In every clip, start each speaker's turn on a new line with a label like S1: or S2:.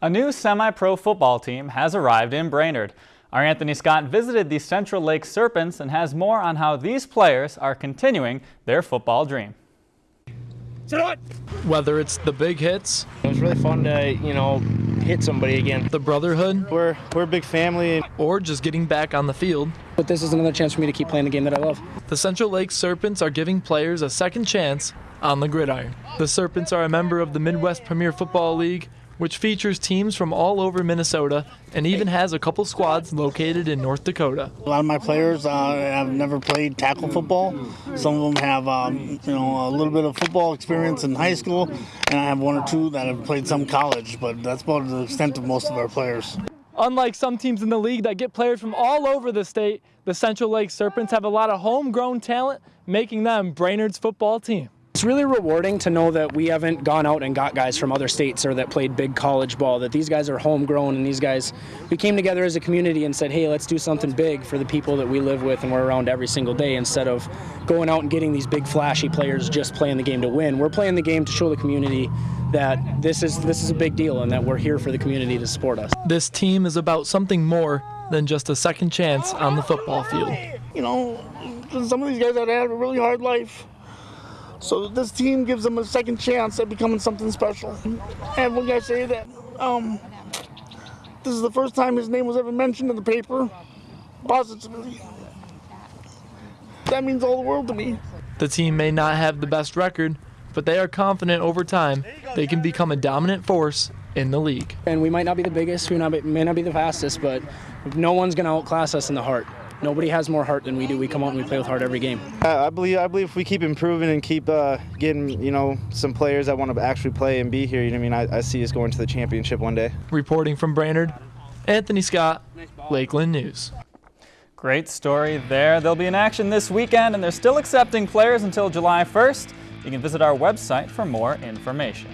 S1: A new semi-pro football team has arrived in Brainerd. Our Anthony Scott visited the Central Lake Serpents and has more on how these players are continuing their football dream.
S2: Whether it's the big hits,
S3: It was really fun to, you know, hit somebody again.
S2: the brotherhood,
S3: We're we're a big family.
S2: or just getting back on the field,
S4: But this is another chance for me to keep playing the game that I love.
S2: the Central Lake Serpents are giving players a second chance on the gridiron. The Serpents are a member of the Midwest Premier Football League, which features teams from all over Minnesota and even has a couple squads located in North Dakota.
S5: A lot of my players uh, have never played tackle football. Some of them have, um, you know, a little bit of football experience in high school, and I have one or two that have played some college. But that's about the extent of most of our players.
S2: Unlike some teams in the league that get players from all over the state, the Central Lake Serpents have a lot of homegrown talent, making them Brainerd's football team.
S4: It's really rewarding to know that we haven't gone out and got guys from other states or that played big college ball, that these guys are homegrown and these guys, we came together as a community and said, hey, let's do something big for the people that we live with and we're around every single day instead of going out and getting these big flashy players just playing the game to win. We're playing the game to show the community that this is this is a big deal and that we're here for the community to support us.
S2: This team is about something more than just a second chance on the football field.
S5: You know, some of these guys have had a really hard life. So this team gives them a second chance at becoming something special. And when I say that, um, this is the first time his name was ever mentioned in the paper, positively. That means all the world to me.
S2: The team may not have the best record, but they are confident over time they can become a dominant force in the league.
S4: And we might not be the biggest, we not be, may not be the fastest, but no one's going to outclass us in the heart. Nobody has more heart than we do. We come out and we play with heart every game.
S3: I, I believe I believe if we keep improving and keep uh, getting, you know, some players that want to actually play and be here, you know, what I mean, I, I see us going to the championship one day.
S2: Reporting from Brainerd, Anthony Scott, Lakeland News.
S1: Great story there. They'll be in action this weekend and they're still accepting players until July 1st. You can visit our website for more information.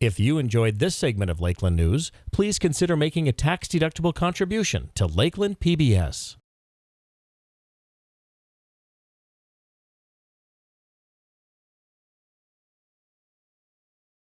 S6: If you enjoyed this segment of Lakeland News, please consider making a tax-deductible contribution to Lakeland PBS.